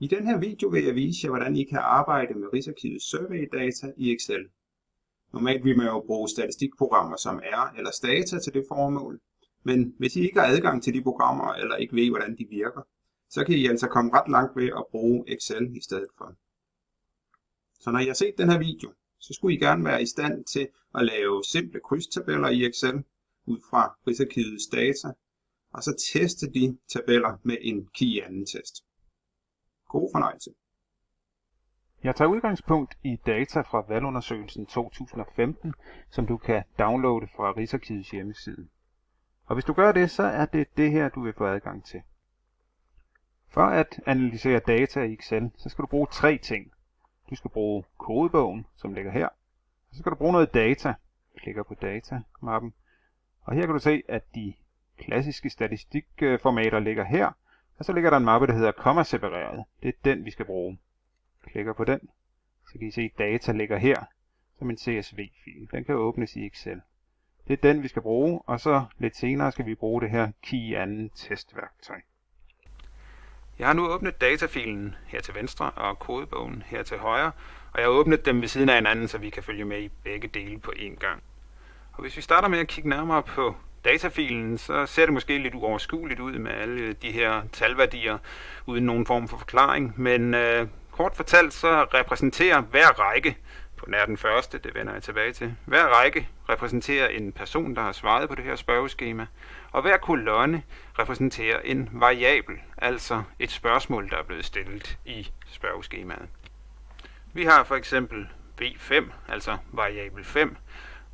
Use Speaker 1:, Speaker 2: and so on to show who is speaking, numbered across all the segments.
Speaker 1: I den her video vil jeg vise jer, hvordan I kan arbejde med Rigsarkivets surveydata i Excel. Normalt vil man jo bruge statistikprogrammer som R eller Stata til det formål, men hvis I ikke har adgang til de programmer eller ikke ved, hvordan de virker, så kan I altså komme ret langt ved at bruge Excel i stedet for. Så når I har set den her video, så skulle I gerne være i stand til at lave simple krydstabeller i Excel ud fra Rigsarkivets data, og så teste de tabeller med en key anden test. God fornøjelse.
Speaker 2: Jeg tager udgangspunkt i data fra valgundersøgelsen 2015, som du kan downloade fra Rigsarkivets hjemmeside. Og hvis du gør det, så er det det her, du vil få adgang til. For at analysere data i Excel, så skal du bruge tre ting. Du skal bruge kodebogen, som ligger her. Og så skal du bruge noget data. Klikker på data-mappen. Og her kan du se, at de klassiske statistikformater ligger her, og så ligger der en mappe, der hedder komma-separeret. Det er den, vi skal bruge. Klikker på den, så kan I se, at data ligger her som en CSV-fil. Den kan åbnes i Excel. Det er den, vi skal bruge, og så lidt senere skal vi bruge det her key anden testværktøj. Jeg har nu åbnet datafilen her til venstre og kodebogen her til højre, og jeg har åbnet dem ved siden af hinanden, så vi kan følge med i begge dele på én gang. Og hvis vi starter med at kigge nærmere på datafilen, så ser det måske lidt uoverskueligt ud med alle de her talværdier uden nogen form for forklaring. Men øh, kort fortalt så repræsenterer hver række, på nær den første, det vender jeg tilbage til, hver række repræsenterer en person, der har svaret på det her spørgeskema, og hver kolonne repræsenterer en variabel, altså et spørgsmål, der er blevet stillet i spørgeskemaet. Vi har for eksempel V5, altså variabel 5,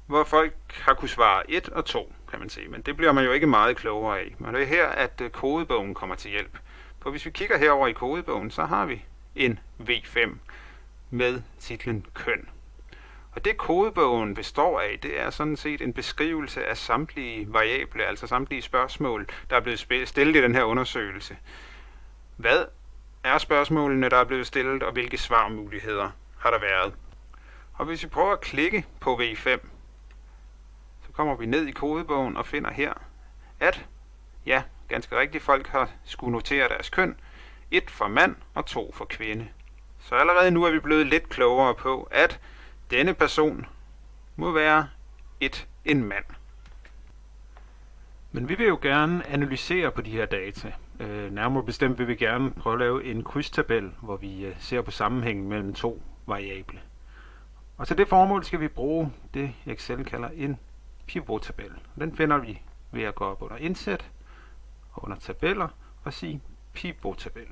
Speaker 2: hvor folk har kunne svare 1 og 2 kan man sige. Men det bliver man jo ikke meget klogere af. Men det er her, at øh, kodebogen kommer til hjælp. For hvis vi kigger herover i kodebogen, så har vi en V5 med titlen køn. Og det kodebogen består af, det er sådan set en beskrivelse af samtlige variable, altså samtlige spørgsmål, der er blevet stillet i den her undersøgelse. Hvad er spørgsmålene, der er blevet stillet, og hvilke svarmuligheder har der været? Og hvis vi prøver at klikke på V5, kommer vi ned i kodebogen og finder her, at, ja, ganske rigtigt, folk har skulle notere deres køn, et for mand og to for kvinde. Så allerede nu er vi blevet lidt klogere på, at denne person må være et en mand. Men vi vil jo gerne analysere på de her data. Øh, nærmere bestemt vil vi gerne prøve at lave en krydstabel, hvor vi øh, ser på sammenhængen mellem to variable. Og til det formål skal vi bruge det, Excel kalder en pivottabel. Den finder vi ved at gå op under indsæt, under tabeller og sige pivottabel.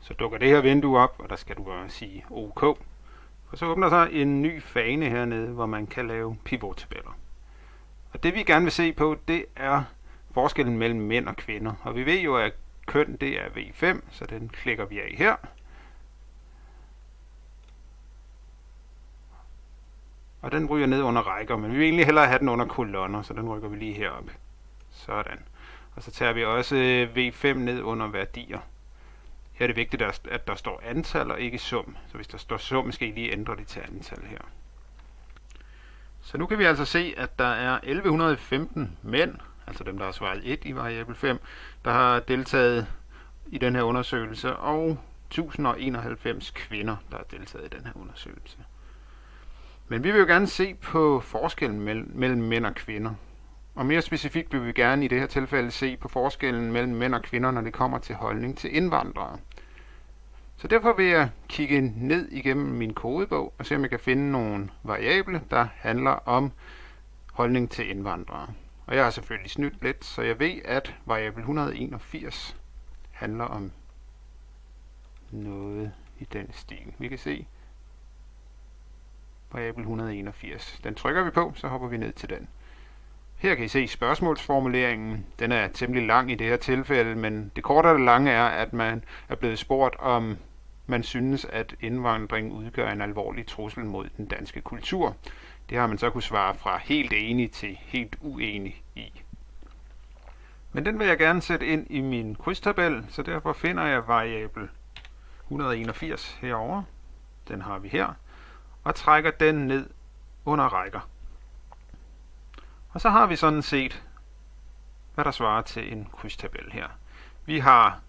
Speaker 2: Så dukker det her vindue op, og der skal du bare sige OK. Og så åbner sig en ny fane hernede, hvor man kan lave pivottabeller. Og det vi gerne vil se på, det er forskellen mellem mænd og kvinder. Og vi ved jo, at køn det er V5, så den klikker vi af her. Og den ryger ned under rækker, men vi vil egentlig hellere have den under kolonner, så den rykker vi lige herop. Sådan. Og så tager vi også øh, V5 ned under værdier. Her er det vigtigt, at der står antal og ikke sum. Så hvis der står sum, skal I lige ændre det til antal her. Så nu kan vi altså se, at der er 1115 mænd, altså dem, der har svaret 1 i variabel 5, der har deltaget i den her undersøgelse, og 1091 kvinder, der har deltaget i den her undersøgelse. Men vi vil jo gerne se på forskellen mellem, mellem mænd og kvinder. Og mere specifikt vil vi gerne i det her tilfælde se på forskellen mellem mænd og kvinder, når det kommer til holdning til indvandrere. Så derfor vil jeg kigge ned igennem min kodebog og se om jeg kan finde nogle variable, der handler om holdning til indvandrere. Og jeg har selvfølgelig snydt lidt, så jeg ved, at variabel 181 handler om noget i den stil. Vi kan se, variabel 181. Den trykker vi på, så hopper vi ned til den. Her kan I se spørgsmålsformuleringen. Den er temmelig lang i det her tilfælde, men det korte og det lange er, at man er blevet spurgt om man synes, at indvandring udgør en alvorlig trussel mod den danske kultur. Det har man så kunne svare fra helt enig til helt uenig i. Men den vil jeg gerne sætte ind i min krydstabel, så derfor finder jeg variabel 181 herover. Den har vi her og trækker den ned under rækker. Og så har vi sådan set, hvad der svarer til en krydstabel her. Vi har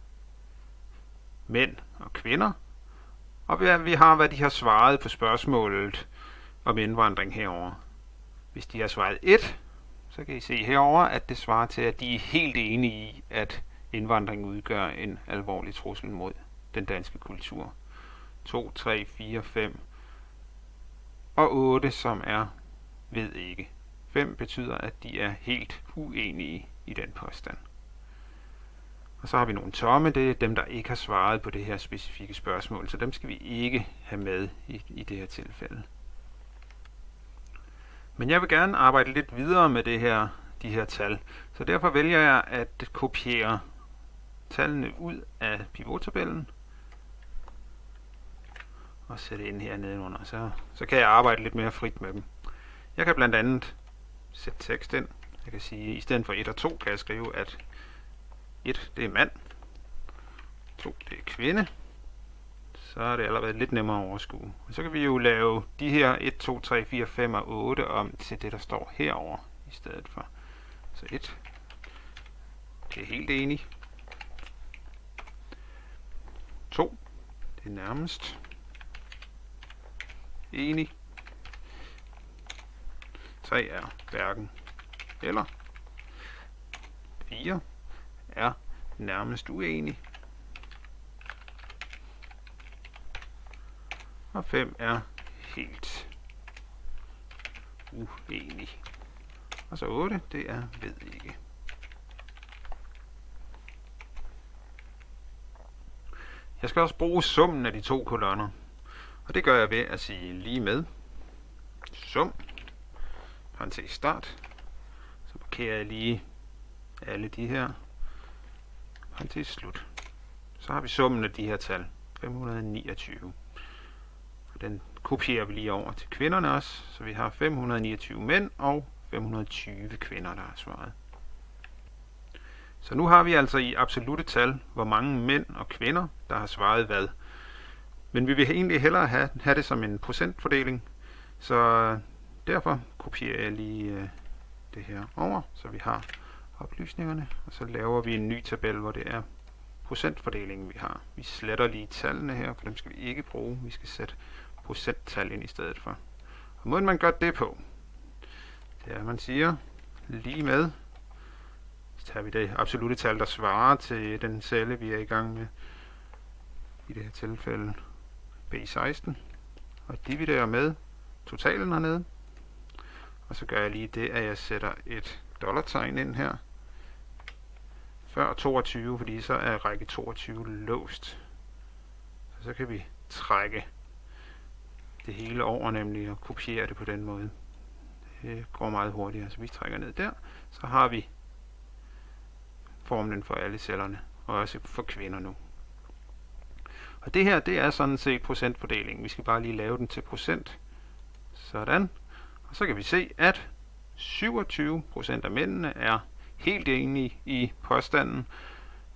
Speaker 2: mænd og kvinder, og vi har, hvad de har svaret på spørgsmålet om indvandring herover. Hvis de har svaret 1, så kan I se herover, at det svarer til, at de er helt enige i, at indvandring udgør en alvorlig trussel mod den danske kultur. 2, 3, 4, 5 og 8, som er ved ikke. 5 betyder, at de er helt uenige i den påstand. Og så har vi nogle tomme, det er dem, der ikke har svaret på det her specifikke spørgsmål, så dem skal vi ikke have med i, i det her tilfælde. Men jeg vil gerne arbejde lidt videre med det her, de her tal, så derfor vælger jeg at kopiere tallene ud af pivottabellen og sætte ind her nedenunder. Så, så kan jeg arbejde lidt mere frit med dem. Jeg kan blandt andet sætte tekst ind. Jeg kan sige, at i stedet for 1 og 2 kan jeg skrive, at 1 det er mand, 2 det er kvinde, så er det allerede lidt nemmere at overskue. Og så kan vi jo lave de her 1, 2, 3, 4, 5 og 8 om til det, der står herover i stedet for. Så 1, det er helt enig. 2, det er nærmest enig. 3 er hverken eller. 4 er nærmest uenig. Og 5 er helt uenig. Og så 8, det er ved ikke. Jeg skal også bruge summen af de to kolonner. Og det gør jeg ved at sige lige med sum, parentes start. Så markerer jeg lige alle de her, parentes slut. Så har vi summen af de her tal, 529. Og den kopierer vi lige over til kvinderne også, så vi har 529 mænd og 520 kvinder, der har svaret. Så nu har vi altså i absolute tal, hvor mange mænd og kvinder, der har svaret hvad. Men vi vil egentlig hellere have, have det som en procentfordeling, så derfor kopierer jeg lige øh, det her over, så vi har oplysningerne, og så laver vi en ny tabel, hvor det er procentfordelingen, vi har. Vi sletter lige tallene her, for dem skal vi ikke bruge. Vi skal sætte procenttal ind i stedet for. Og måden man gør det på, det er, at man siger lige med, så tager vi det absolute tal, der svarer til den celle, vi er i gang med, i det her tilfælde B16, og dividerer med totalen hernede. Og så gør jeg lige det, at jeg sætter et dollartegn ind her, før 22, fordi så er række 22 låst. Så, så kan vi trække det hele over, nemlig at kopiere det på den måde. Det går meget hurtigere, så vi trækker ned der. Så har vi formlen for alle cellerne, og også for kvinder nu. Og det her, det er sådan set procentfordelingen. Vi skal bare lige lave den til procent. Sådan. Og så kan vi se, at 27% af mændene er helt enige i påstanden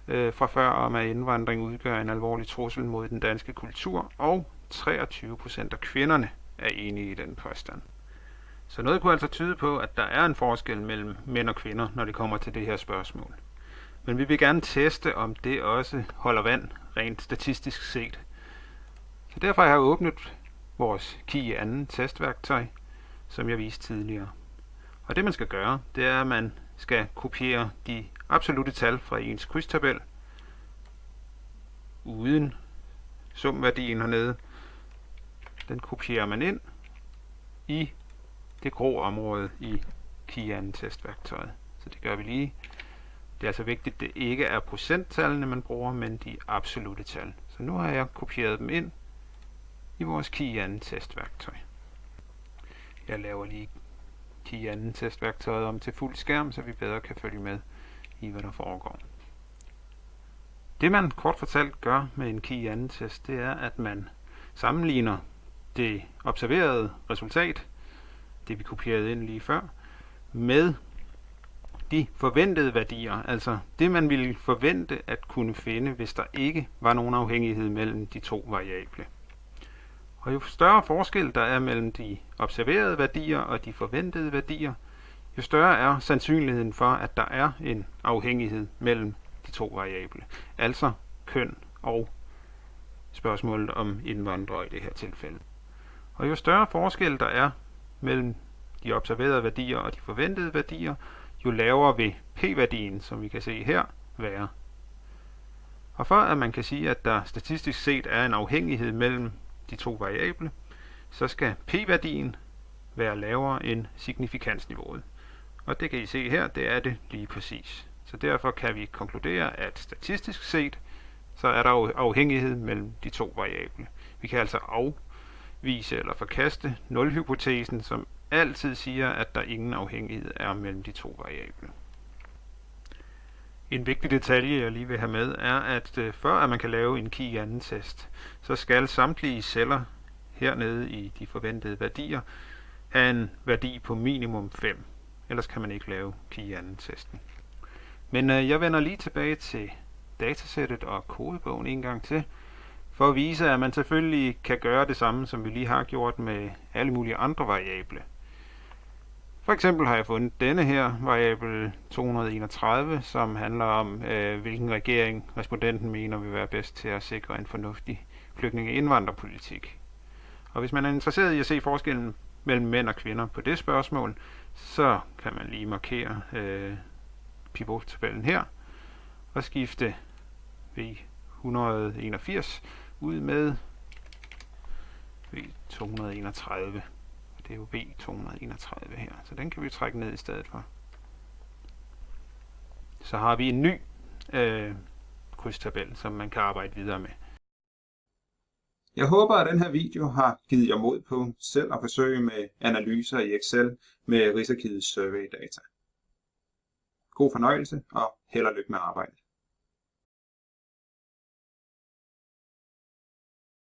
Speaker 2: øh, fra før om, at indvandring udgør en alvorlig trussel mod den danske kultur, og 23% af kvinderne er enige i den påstand. Så noget kunne altså tyde på, at der er en forskel mellem mænd og kvinder, når det kommer til det her spørgsmål. Men vi vil gerne teste, om det også holder vand, rent statistisk set. Så derfor har jeg åbnet vores KI anden testværktøj, som jeg viste tidligere. Og det man skal gøre, det er, at man skal kopiere de absolute tal fra ens krydstabel uden sumværdien hernede. Den kopierer man ind i det grå område i Kian testværktøjet. Så det gør vi lige. Det er altså vigtigt, at det ikke er procenttallene, man bruger, men de absolute tal. Så nu har jeg kopieret dem ind i vores Kian testværktøj. Jeg laver lige key anden testværktøjet om til fuld skærm, så vi bedre kan følge med i, hvad der foregår. Det man kort fortalt gør med en key anden test, det er, at man sammenligner det observerede resultat, det vi kopierede ind lige før, med de forventede værdier, altså det man ville forvente at kunne finde, hvis der ikke var nogen afhængighed mellem de to variable. Og jo større forskel der er mellem de observerede værdier og de forventede værdier, jo større er sandsynligheden for, at der er en afhængighed mellem de to variable, altså køn og spørgsmålet om indvandrere i det her tilfælde. Og jo større forskel der er mellem de observerede værdier og de forventede værdier, jo lavere vil p-værdien, som vi kan se her, være. Og for at man kan sige, at der statistisk set er en afhængighed mellem de to variable, så skal p-værdien være lavere end signifikansniveauet. Og det kan I se her, det er det lige præcis. Så derfor kan vi konkludere, at statistisk set, så er der afhængighed mellem de to variable. Vi kan altså afvise eller forkaste nulhypotesen, som altid siger, at der ingen afhængighed er mellem de to variable. En vigtig detalje, jeg lige vil have med, er, at øh, før at man kan lave en key anden test, så skal samtlige celler hernede i de forventede værdier have en værdi på minimum 5. Ellers kan man ikke lave key anden testen. Men øh, jeg vender lige tilbage til datasættet og kodebogen en gang til, for at vise, at man selvfølgelig kan gøre det samme, som vi lige har gjort med alle mulige andre variable. For eksempel har jeg fundet denne her variabel 231, som handler om, øh, hvilken regering respondenten mener vil være bedst til at sikre en fornuftig flygtninge- og indvandrerpolitik. Og hvis man er interesseret i at se forskellen mellem mænd og kvinder på det spørgsmål, så kan man lige markere øh, pivottabellen her og skifte V181 ud med V231 det er jo V231 her, så den kan vi trække ned i stedet for. Så har vi en ny øh, krydstabel, som man kan arbejde videre med.
Speaker 1: Jeg håber, at den her video har givet jer mod på selv at forsøge med analyser i Excel med Rigsarkivets survey data. God fornøjelse og held og lykke med arbejdet.